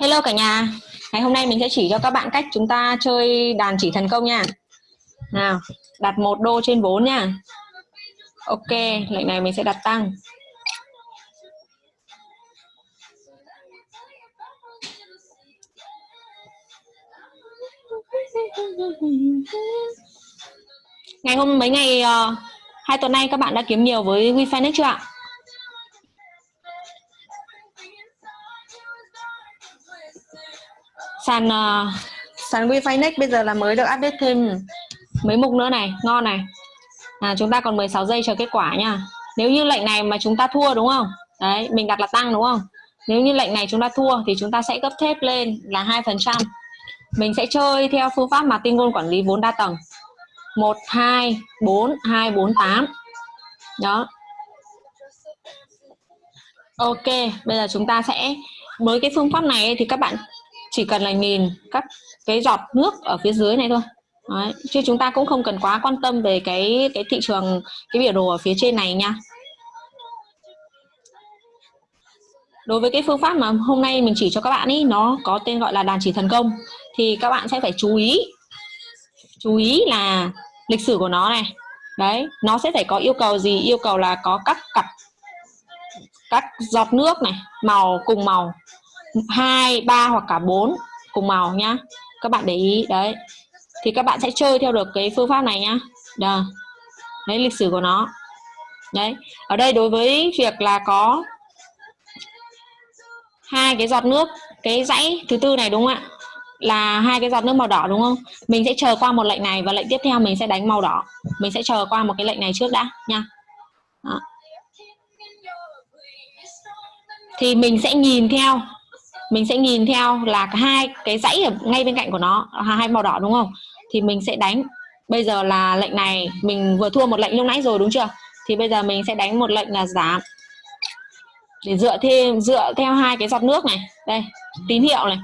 Hello cả nhà. Ngày hôm nay mình sẽ chỉ cho các bạn cách chúng ta chơi đàn chỉ thần công nha. Nào, đặt một đô trên 4 nha. Ok, lệnh này mình sẽ đặt tăng. Ngày hôm mấy ngày uh, hai tuần nay các bạn đã kiếm nhiều với WeFinex chưa ạ? Sàn uh, sàn WeFinex bây giờ là mới được update thêm mấy mục nữa này. Ngon này. À, chúng ta còn 16 giây chờ kết quả nha nếu như lệnh này mà chúng ta thua đúng không? Đấy mình đặt là tăng đúng không? Nếu như lệnh này chúng ta thua thì chúng ta sẽ gấp thép lên là hai phần trăm. Mình sẽ chơi theo phương pháp mà tinh ngôn quản lý vốn đa tầng. 1 2 4 2 4 8 đó. Ok bây giờ chúng ta sẽ với cái phương pháp này thì các bạn chỉ cần là nhìn các cái giọt nước ở phía dưới này thôi. Đấy. chứ chúng ta cũng không cần quá quan tâm về cái cái thị trường, cái biểu đồ ở phía trên này nha. Đối với cái phương pháp mà hôm nay mình chỉ cho các bạn ý, nó có tên gọi là đàn chỉ thần công, thì các bạn sẽ phải chú ý chú ý là lịch sử của nó này. Đấy, nó sẽ phải có yêu cầu gì? Yêu cầu là có các cặp, các giọt nước này, màu, cùng màu hai, ba hoặc cả bốn cùng màu nhá. Các bạn để ý, đấy. Thì các bạn sẽ chơi theo được cái phương pháp này nhá. Đó. đấy, lịch sử của nó. Đấy. Ở đây đối với việc là có hai cái giọt nước, cái dãy thứ tư này đúng không ạ? Là hai cái giọt nước màu đỏ đúng không? Mình sẽ chờ qua một lệnh này và lệnh tiếp theo mình sẽ đánh màu đỏ. Mình sẽ chờ qua một cái lệnh này trước đã nha. Đó. thì mình sẽ nhìn theo mình sẽ nhìn theo là hai cái dãy ở ngay bên cạnh của nó, hai màu đỏ đúng không? Thì mình sẽ đánh, bây giờ là lệnh này, mình vừa thua một lệnh lúc nãy rồi đúng chưa? Thì bây giờ mình sẽ đánh một lệnh là giảm. Để dựa thêm dựa theo hai cái giọt nước này. Đây, tín hiệu này.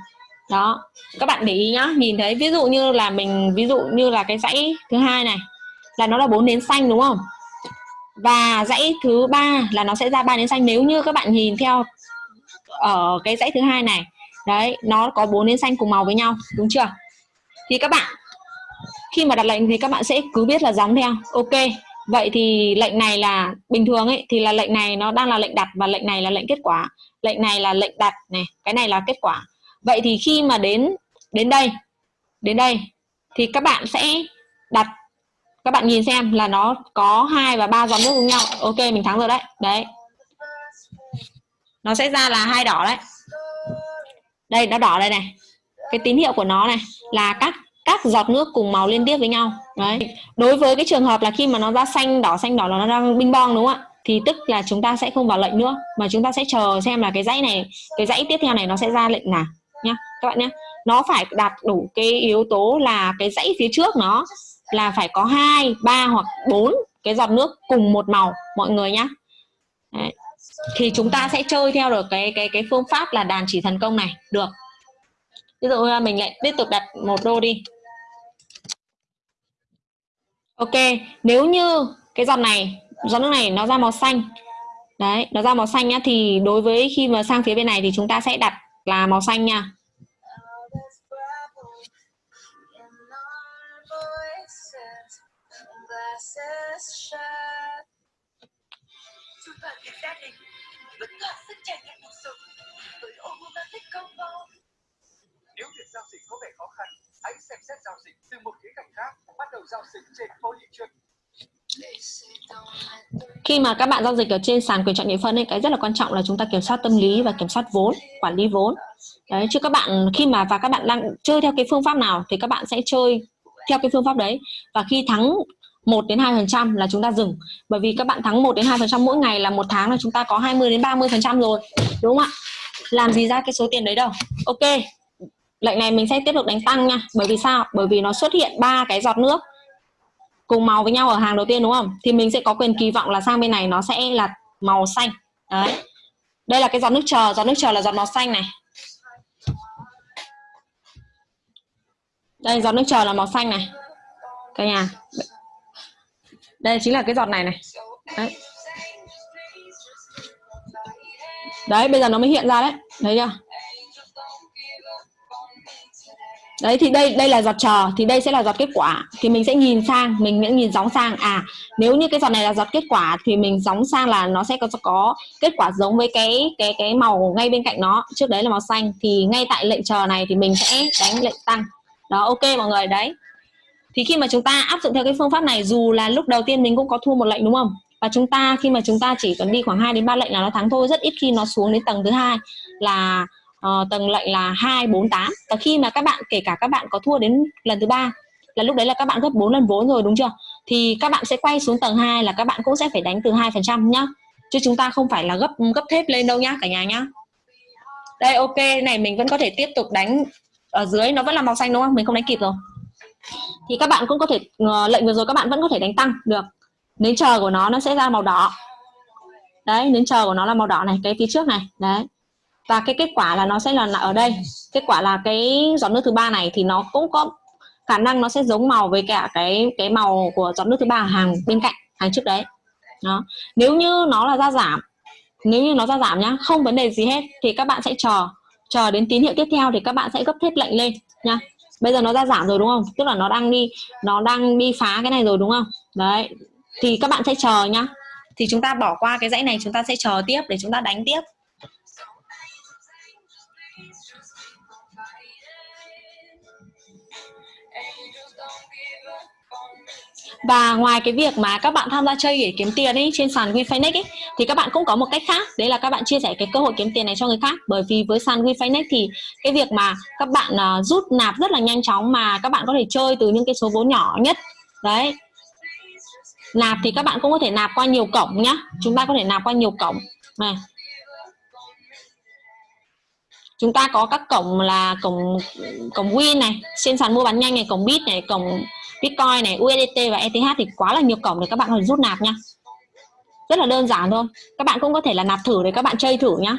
Đó, các bạn để ý nhá, nhìn thấy, ví dụ như là mình, ví dụ như là cái dãy thứ hai này, là nó là bốn nến xanh đúng không? Và dãy thứ ba là nó sẽ ra ba nến xanh. Nếu như các bạn nhìn theo ở cái dãy thứ hai này. Đấy, nó có bốn nến xanh cùng màu với nhau, đúng chưa? Thì các bạn, khi mà đặt lệnh thì các bạn sẽ cứ biết là gióng theo. Ok, vậy thì lệnh này là, bình thường ấy, thì là lệnh này nó đang là lệnh đặt và lệnh này là lệnh kết quả. Lệnh này là lệnh đặt này, cái này là kết quả. Vậy thì khi mà đến đến đây đến đây, thì các bạn sẽ đặt, các bạn nhìn xem là nó có hai và ba dòng nước cùng nhau. Ok, mình thắng rồi đấy. Đấy nó sẽ ra là hai đỏ đấy. Đây, nó đỏ đây này. Cái tín hiệu của nó này là các các giọt nước cùng màu liên tiếp với nhau. Đấy. Đối với cái trường hợp là khi mà nó ra xanh đỏ xanh đỏ là nó đang binh bong đúng không ạ? Thì tức là chúng ta sẽ không vào lệnh nữa, mà chúng ta sẽ chờ xem là cái dãy này, cái dãy tiếp theo này nó sẽ ra lệnh nào nhá, các bạn nhé nó phải đạt đủ cái yếu tố là cái dãy phía trước nó là phải có hai, ba hoặc bốn cái giọt nước cùng một màu, mọi người nhá. Đấy thì chúng ta sẽ chơi theo được cái cái cái phương pháp là đàn chỉ thần công này. Được. Ví dụ mình lại tiếp tục đặt một đô đi. Ok, nếu như cái giọt này, giọt nước này nó ra màu xanh, đấy, nó ra màu xanh nhá, thì đối với khi mà sang phía bên này thì chúng ta sẽ đặt là màu xanh nha. Tất cả sẽ trải nghiệm cuộc sống với Omomatic Combo. Nếu việc giao dịch có vẻ khó khăn, hãy xem xét giao dịch từ một khía cạnh khác và bắt đầu giao dịch trên phố thị trường. Khi mà các bạn giao dịch ở trên sàn quyền chọn nhị phân ấy, cái rất là quan trọng là chúng ta kiểm soát tâm lý và kiểm soát vốn, quản lý vốn. Đấy, chứ các bạn khi mà và các bạn đang chơi theo cái phương pháp nào thì các bạn sẽ chơi theo cái phương pháp đấy và khi thắng 1 đến 2 phần trăm là chúng ta dừng. Bởi vì các bạn thắng 1 đến 2 phần trăm mỗi ngày là một tháng là chúng ta có 20 đến 30 phần trăm rồi, đúng không ạ? Làm gì ra cái số tiền đấy đâu. Ok, lệnh này mình sẽ tiếp tục đánh tăng nha. Bởi vì sao? Bởi vì nó xuất hiện ba cái giọt nước cùng màu với nhau ở hàng đầu tiên, đúng không? Thì mình sẽ có quyền kỳ vọng là sang bên này nó sẽ là màu xanh. Đấy. Đây là cái giọt nước chờ. Giọt nước chờ là giọt màu xanh này. Đây, giọt nước chờ là màu xanh này. Cả nhà đây chính là cái giọt này này. Đấy. đấy, bây giờ nó mới hiện ra đấy. Thấy chưa? Đấy, thì đây đây là giọt chờ, thì đây sẽ là giọt kết quả. Thì mình sẽ nhìn sang, mình sẽ nhìn gióng sang. À nếu như cái giọt này là giọt kết quả thì mình gióng sang là nó sẽ có có kết quả giống với cái cái cái màu ngay bên cạnh nó. Trước đấy là màu xanh, thì ngay tại lệnh chờ này thì mình sẽ đánh lệnh tăng. Đó, ok mọi người, đấy thì khi mà chúng ta áp dụng theo cái phương pháp này dù là lúc đầu tiên mình cũng có thua một lệnh đúng không? Và chúng ta khi mà chúng ta chỉ cần đi khoảng 2 đến 3 lệnh là nó thắng thôi. Rất ít khi nó xuống đến tầng thứ hai là uh, tầng lệnh là 2 4 8 và khi mà các bạn kể cả các bạn có thua đến lần thứ ba là lúc đấy là các bạn gấp 4 lần vốn rồi đúng chưa? Thì các bạn sẽ quay xuống tầng 2 là các bạn cũng sẽ phải đánh từ 2 phần trăm nhá. Chứ chúng ta không phải là gấp gấp thép lên đâu nhá cả nhà nhá. Đây ok này mình vẫn có thể tiếp tục đánh ở dưới. Nó vẫn là màu xanh đúng không? Mình không đánh kịp rồi thì các bạn cũng có thể uh, lệnh vừa rồi các bạn vẫn có thể đánh tăng được. Nến chờ của nó nó sẽ ra màu đỏ. Đấy nến chờ của nó là màu đỏ này cái phía trước này đấy. Và cái kết quả là nó sẽ là ở đây. Kết quả là cái giọt nước thứ ba này thì nó cũng có khả năng nó sẽ giống màu với cả cái cái màu của giọt nước thứ ba hàng bên cạnh hàng trước đấy. Đó. Nếu như nó là ra giảm nếu như nó ra giảm nhá không vấn đề gì hết thì các bạn sẽ chờ. Chờ đến tín hiệu tiếp theo thì các bạn sẽ gấp thép lệnh lên nha bây giờ nó ra giảm rồi đúng không? Tức là nó đang đi, nó đang đi phá cái này rồi đúng không? Đấy. Thì các bạn sẽ chờ nhá. Thì chúng ta bỏ qua cái dãy này, chúng ta sẽ chờ tiếp để chúng ta đánh tiếp. Và ngoài cái việc mà các bạn tham gia chơi để kiếm tiền ấy trên sàn WinFinex ấy thì các bạn cũng có một cách khác. Đấy là các bạn chia sẻ cái cơ hội kiếm tiền này cho người khác. Bởi vì với sàn WinFinex thì cái việc mà các bạn uh, rút nạp rất là nhanh chóng mà các bạn có thể chơi từ những cái số vốn nhỏ nhất. Đấy. Nạp thì các bạn cũng có thể nạp qua nhiều cổng nhá. Chúng ta có thể nạp qua nhiều cổng. Này. Chúng ta có các cổng là cổng cổng Win này trên sàn mua bán nhanh này cổng Bit này cổng Bitcoin này USDT và ETH thì quá là nhiều cổng để các bạn có thể rút nạp nha. Rất là đơn giản thôi. Các bạn cũng có thể là nạp thử để các bạn chơi thử nhá.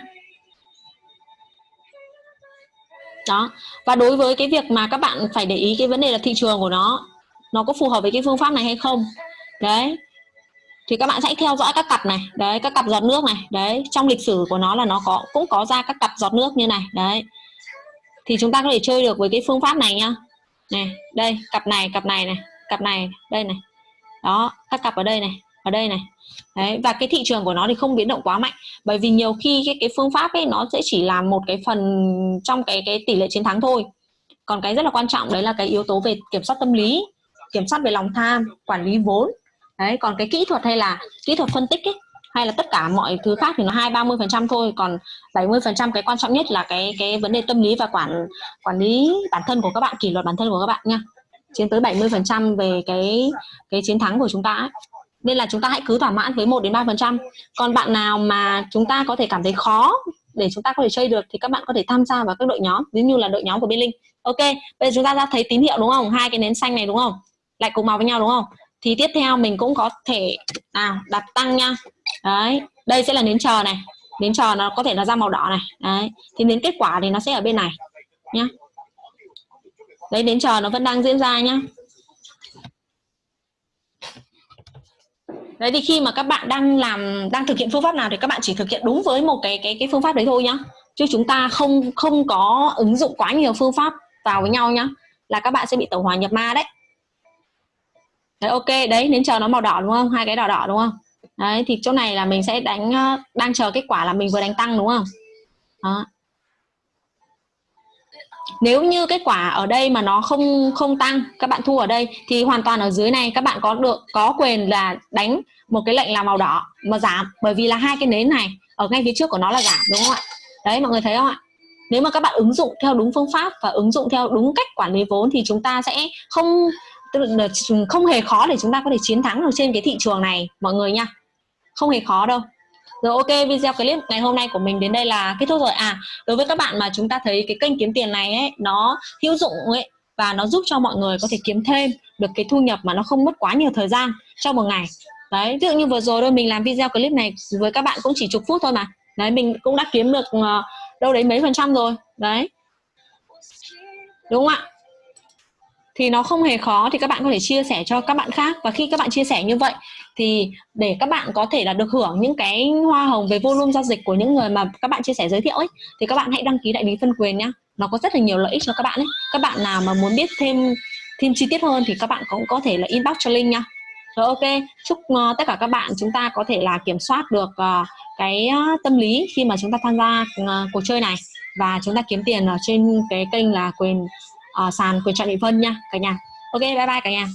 Đó. Và đối với cái việc mà các bạn phải để ý cái vấn đề là thị trường của nó nó có phù hợp với cái phương pháp này hay không? Đấy. Thì các bạn sẽ theo dõi các cặp này, đấy, các cặp giọt nước này, đấy. Trong lịch sử của nó là nó có, cũng có ra các cặp giọt nước như này, đấy. Thì chúng ta có thể chơi được với cái phương pháp này nhá này đây, cặp này cặp này này, cặp này, đây này. Đó, các cặp ở đây này, ở đây này. Đấy, và cái thị trường của nó thì không biến động quá mạnh, bởi vì nhiều khi cái cái phương pháp ấy, nó sẽ chỉ là một cái phần trong cái cái tỷ lệ chiến thắng thôi. Còn cái rất là quan trọng đấy là cái yếu tố về kiểm soát tâm lý, kiểm soát về lòng tham, quản lý vốn. Đấy, còn cái kỹ thuật hay là kỹ thuật phân tích ấy hay là tất cả mọi thứ khác thì nó hai, ba mươi phần trăm thôi, còn 70 phần trăm cái quan trọng nhất là cái cái vấn đề tâm lý và quản quản lý bản thân của các bạn, kỷ luật bản thân của các bạn nha. Chiếm tới 70 phần trăm về cái cái chiến thắng của chúng ta ấy. nên là chúng ta hãy cứ thỏa mãn với 1 đến 3 phần trăm. Còn bạn nào mà chúng ta có thể cảm thấy khó để chúng ta có thể chơi được thì các bạn có thể tham gia vào các đội nhóm, ví như là đội nhóm của bên linh. Ok, bây giờ chúng ta đã thấy tín hiệu đúng không? Hai cái nến xanh này đúng không? Lại cùng màu với nhau đúng không? Thì tiếp theo mình cũng có thể nào đặt tăng nha đấy, đây sẽ là nến chờ này. Nến chờ nó có thể nó ra màu đỏ này. Đấy, thì đến kết quả thì nó sẽ ở bên này, nhá. Đấy, nến chờ nó vẫn đang diễn ra, nhá. Đấy, thì khi mà các bạn đang làm, đang thực hiện phương pháp nào thì các bạn chỉ thực hiện đúng với một cái cái cái phương pháp đấy thôi, nhá. Chứ chúng ta không không có ứng dụng quá nhiều phương pháp vào với nhau, nhá, là các bạn sẽ bị tổng hòa nhập ma đấy. Đấy, ok, đấy, nến chờ nó màu đỏ, đúng không? Hai cái đỏ đỏ, đúng không? Đấy, thì chỗ này là mình sẽ đánh ờ, đang chờ kết quả là mình vừa đánh tăng, đúng không? Đó. Nếu như kết quả ở đây mà nó không không tăng, các bạn thu ở đây, thì hoàn toàn ở dưới này các bạn có được, có quyền là đánh một cái lệnh là màu đỏ mà giảm, bởi vì là hai cái nến này ở ngay phía trước của nó là giảm, đúng không ạ? Đấy, mọi người thấy không ạ? Nếu mà các bạn ứng dụng theo đúng phương pháp và ứng dụng theo đúng cách quản lý vốn thì chúng ta sẽ không không hề khó để chúng ta có thể chiến thắng được trên cái thị trường này, mọi người nha không hề khó đâu. Rồi, ok, video clip ngày hôm nay của mình đến đây là kết thúc rồi. À đối với các bạn mà chúng ta thấy cái kênh kiếm tiền này ấy, nó hữu dụng ấy, và nó giúp cho mọi người có thể kiếm thêm được cái thu nhập mà nó không mất quá nhiều thời gian trong một ngày. Đấy, ví dụ như vừa rồi thôi, mình làm video clip này với các bạn cũng chỉ chục phút thôi mà. Đấy, mình cũng đã kiếm được ờ, đâu đấy mấy phần trăm rồi. Đấy. Đúng không ạ? Thì nó không hề khó thì các bạn có thể chia sẻ cho các bạn khác. Và khi các bạn chia sẻ như vậy thì để các bạn có thể là được hưởng những cái hoa hồng về volume giao dịch của những người mà các bạn chia sẻ giới thiệu ấy thì các bạn hãy đăng ký đại lý phân quyền nhá. Nó có rất là nhiều lợi ích cho các bạn ấy. Các bạn nào mà muốn biết thêm thêm chi tiết hơn thì các bạn cũng có thể là inbox cho linh nha rồi ok. Chúc uh, tất cả các bạn chúng ta có thể là kiểm soát được uh, cái uh, tâm lý khi mà chúng ta tham gia uh, cuộc chơi này. Và chúng ta kiếm tiền ở trên cái kênh là quyền uh, sàn quyền chọn nhị phân nha cả nhà. Ok bye bye cả nhà.